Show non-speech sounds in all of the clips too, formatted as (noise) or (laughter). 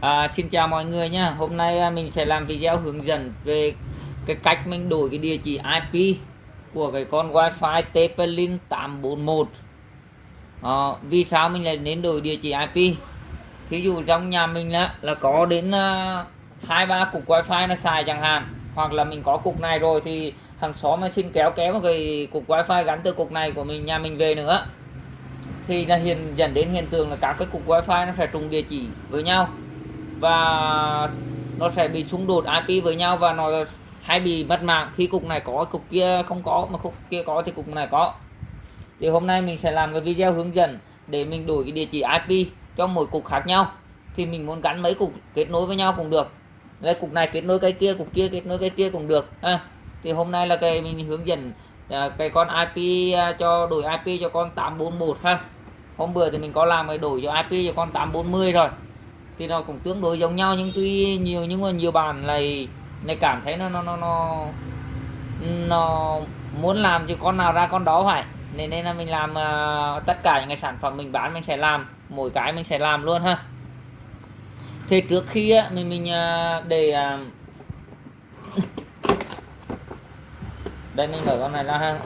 À, xin chào mọi người nhé Hôm nay à, mình sẽ làm video hướng dẫn về cái cách mình đổi cái địa chỉ IP của cái con Wi-Fi TP-Link 841 à, Vì sao mình lại nên đổi địa chỉ IP Thí dụ trong nhà mình là, là có đến à, hai uh, ba cục Wi-Fi nó xài chẳng hạn Hoặc là mình có cục này rồi thì hàng xóm nó xin kéo kéo một cái cục Wi-Fi gắn từ cục này của mình nhà mình về nữa. Thì là hiện dẫn đến hiện tượng là các cái cục Wi-Fi nó sẽ trùng địa chỉ với nhau và nó sẽ bị xung đột IP với nhau và nó hay bị mất mạng. Khi cục này có cục kia không có mà cục kia có thì cục này có. Thì hôm nay mình sẽ làm cái video hướng dẫn để mình đổi cái địa chỉ IP cho mỗi cục khác nhau. Thì mình muốn gắn mấy cục kết nối với nhau cũng được. Đây cục này kết nối cái kia cục kia kết nối cái kia cũng được. À, thì hôm nay là cái mình hướng dẫn à, cái con IP à, cho đổi IP cho con 841 ha. Hôm bữa thì mình có làm cái đổi cho IP cho con 840 rồi thì nó cũng tương đối giống nhau nhưng tuy nhiều nhưng mà nhiều bạn này này cảm thấy nó nó nó nó nó muốn làm cho con nào ra con đó phải. Nên nên là mình làm uh, tất cả những cái sản phẩm mình bán mình sẽ làm mỗi cái mình sẽ làm luôn ha. Thì trước khi á, mình mình uh, để uh, đây mình mở con này ra ha.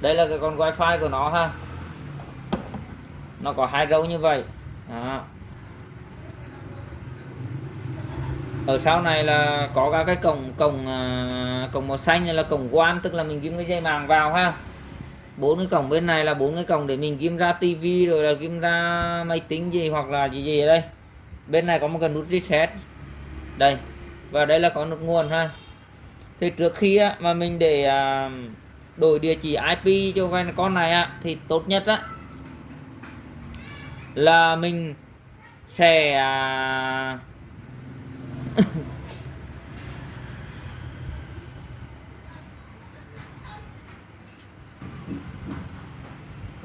Đây là cái con wifi của nó ha nó có hai râu như vậy. Đó. ở sau này là có các cái cổng cổng à, cổng màu xanh là cổng quan tức là mình ghim cái dây màng vào ha. Bốn cái cổng bên này là bốn cái cổng để mình ghim ra tivi rồi là ghim ra máy tính gì hoặc là gì gì ở đây. Bên này có một cái nút reset. Đây. Và đây là có nút nguồn ha. Thì trước khi á, mà mình để à, đổi địa chỉ IP cho con này á, thì tốt nhất á, là mình sẽ à, (laughs)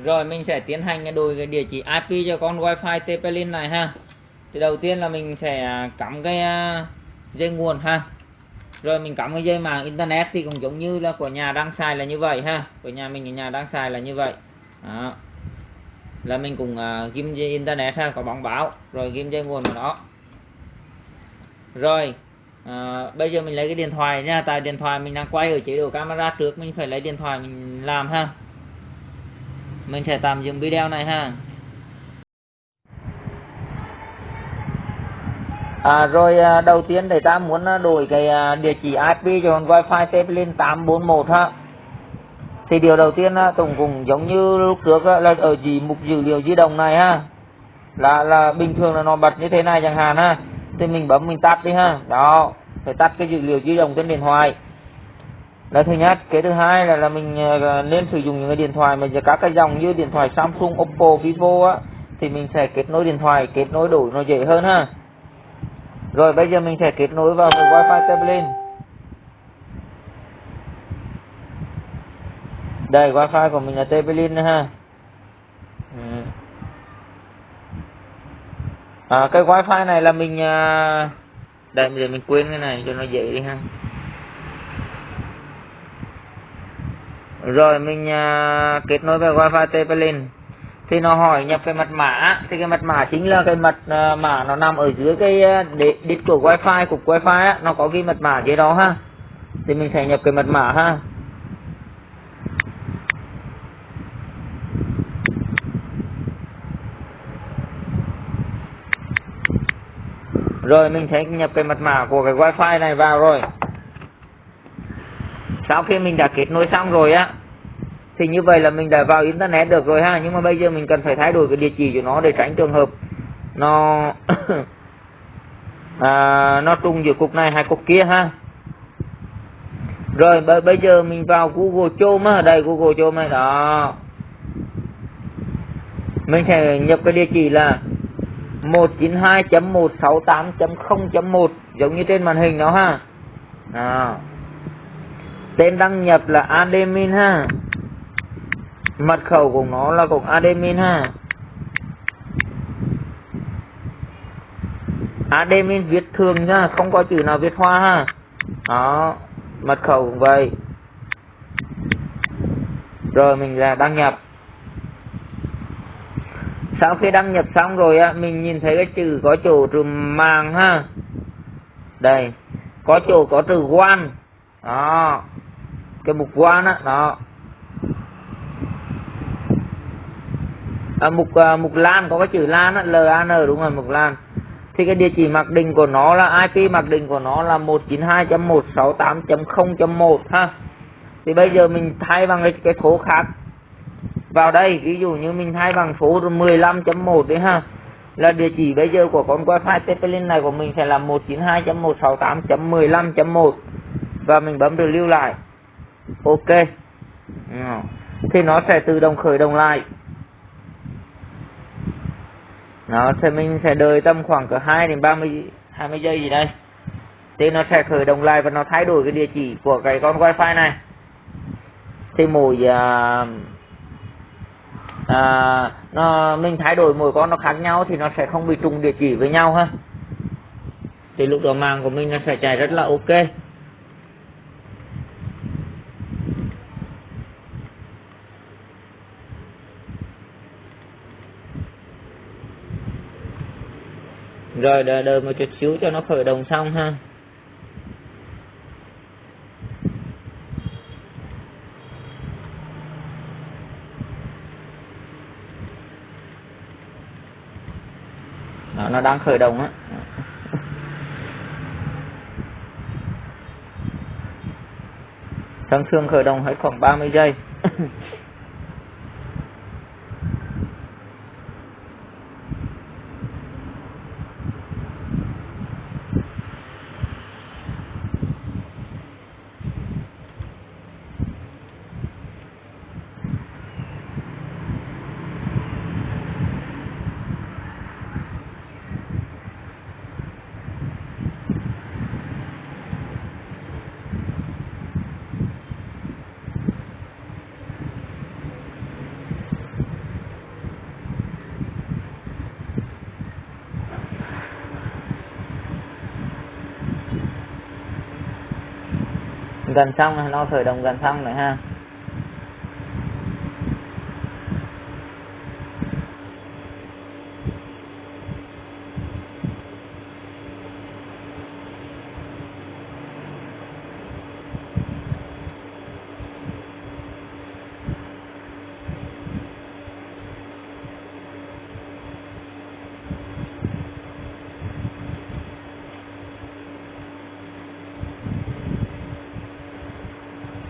rồi, mình sẽ tiến hành đổi cái địa chỉ IP cho con wifi TP-Link này ha. Thì đầu tiên là mình sẽ à, cắm cái à, dây nguồn ha. Rồi mình cắm cái dây mạng internet thì cũng giống như là của nhà đang xài là như vậy ha. Của nhà mình ở nhà đang xài là như vậy. Đó là mình cũng uh, ghim trên internet ha có bóng báo rồi ghim dây nguồn của nó. Rồi à, bây giờ mình lấy cái điện thoại nha tại điện thoại mình đang quay ở chế độ camera trước mình phải lấy điện thoại mình làm ha. Mình sẽ tạm dừng video này ha. À, rồi à, đầu tiên để ta muốn à, đổi cái à, địa chỉ IP cho còn WiFi TP lên 841 ha thì điều đầu tiên Tùng cũng giống như lúc trước là ở gì mục dữ liệu di động này, ha, là là bình thường là nó bật như thế này chẳng hạn, ha, thì mình bấm, mình tắt đi, ha, đó, phải tắt cái dữ liệu di động trên điện thoại. Là thứ nhất. Cái thứ hai là là mình ờ, nên sử dụng những cái điện thoại mà các cái dòng như điện thoại Samsung, Oppo, Vivo, á, thì mình sẽ kết nối điện thoại, kết nối đổi nó dễ hơn, ha. Rồi bây giờ mình sẽ kết nối vào cái wifi tablet. Đây wifi của mình là Tebelin ha. Ừ. à, cái wifi này là mình à, đây bây giờ mình quên cái này cho nó dễ đi ha. Rồi mình à, kết nối với wifi Tepelin thì nó hỏi nhập cái mật mã thì cái mật mã chính là cái mật uh, mã nó nằm ở dưới cái uh, đít của wifi cục wifi á, nó có ghi mật mã dưới đó ha. Thì mình sẽ nhập cái mật mã ha. Rồi mình sẽ nhập cái mật mã của cái wifi này vào rồi. Sau khi mình đã kết nối xong rồi á thì như vậy là mình đã vào internet được rồi ha. Nhưng mà bây giờ mình cần phải thay đổi cái địa chỉ của nó để tránh trường hợp nó (coughs) à, nó trùng giữa cục này hay cục kia ha. Rồi bây giờ mình vào Google Chrome ở đây Google Chrome này đó. Mình sẽ nhập cái địa chỉ là 192.168.0.1 giống như trên màn hình đó ha. À tên đăng nhập là admin ha. Mật khẩu của nó là cũng admin ha. Admin viết thường nha không có chữ nào viết hoa ha. Đó, mật khẩu cũng vậy. Rồi mình là đăng nhập sau khi đăng nhập xong rồi á mình nhìn thấy cái chữ có chỗ trừ màng ha. Đây có chỗ có từ quan. Đó cái mục quan á đó. À, mục à, mục lan có cái chữ lan á lan đúng rồi mục lan. Thì cái địa chỉ mặc định của nó là IP mặc định của nó là 192.168.0.1 ha. Thì bây giờ mình thay bằng cái, cái số khác vào đây ví dụ như mình thay bằng số 15.1 đấy ha. Là địa chỉ bây giờ của con wifi TP-Link này của mình sẽ là 192.168.15.1 và mình bấm được lưu lại. Ok. Thì nó sẽ tự động khởi động lại. Nó sẽ mình sẽ đợi tầm khoảng cỡ 2 đến 30 20 giây gì đây. Thì nó sẽ khởi động lại và nó thay đổi cái địa chỉ của cái con wifi này. Thì mỗi uh, à, nó mình thay đổi mỗi con nó khác nhau thì nó sẽ không bị trùng địa chỉ với nhau ha. Thì lúc đó màng của mình nó sẽ chạy rất là ok. Rồi đợi, đợi một chút xíu cho nó khởi động xong ha Đó, nó đang khởi động á. Thường thường khởi động hết khoảng 30 giây. (laughs) gần xong nó khởi động gần xong rồi ha.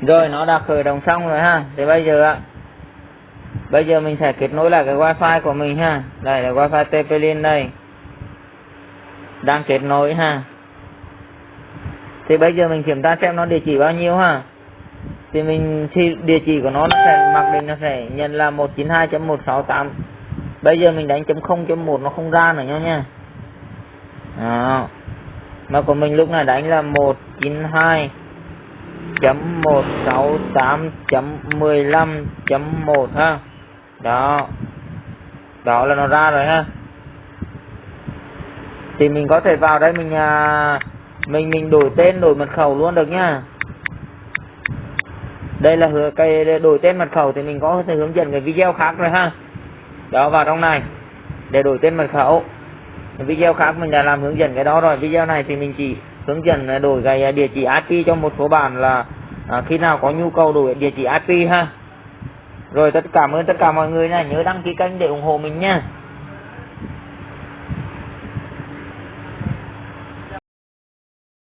Rồi nó đã khởi động xong rồi ha. Thì bây giờ bây giờ mình sẽ kết nối lại cái wifi của mình ha. Đây là wifi TP-Link đây. Đang kết nối ha. Thì bây giờ mình kiểm tra xem nó địa chỉ bao nhiêu ha. Thì mình thì địa chỉ của nó, nó sẽ mặc định nó sẽ nhận là 192.168 bây giờ mình đánh chấm 0.1 nó không ra nữa nha đó. Mà của mình lúc này đánh là 192 chấm một sáu tám chấm mười lăm chấm một ha. Đó. Đó là nó ra rồi ha. Thì mình có thể vào đây mình à, mình mình đổi tên đổi mật khẩu luôn được nhá đây là cái đổi tên mật khẩu thì mình có thể hướng dẫn cái video khác rồi ha. Đó vào trong này. Để đổi tên mật khẩu. Video khác mình đã làm hướng dẫn cái đó rồi. Video này thì mình chỉ hướng dẫn à, đổi cái à, địa chỉ IP cho một số bạn là à, khi nào có nhu cầu đổi địa chỉ IP ha. Rồi tất cả ơn tất cả mọi người nha nhớ đăng ký kênh để ủng hộ mình nha.